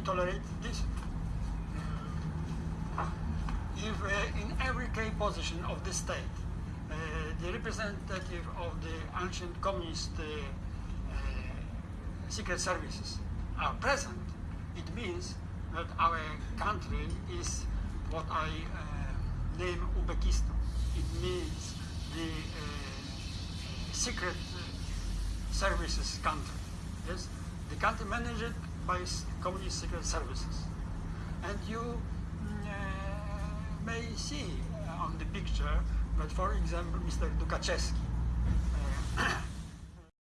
we tolerate this? If uh, in every key position of the state, uh, the representative of the ancient communist uh, uh, secret services are present, it means that our country is what I uh, name Ubekistan. It means the uh, secret uh, services country. Yes, the country managed by communist secret services, and you mm, uh, may see on the picture that, for example, Mr. Dukaczewski uh,